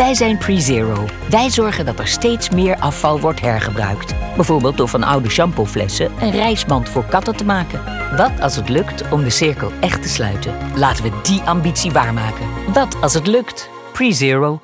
Wij zijn PreZero. Wij zorgen dat er steeds meer afval wordt hergebruikt. Bijvoorbeeld door van oude shampooflessen een reisband voor katten te maken. Wat als het lukt om de cirkel echt te sluiten? Laten we die ambitie waarmaken. Wat als het lukt? PreZero.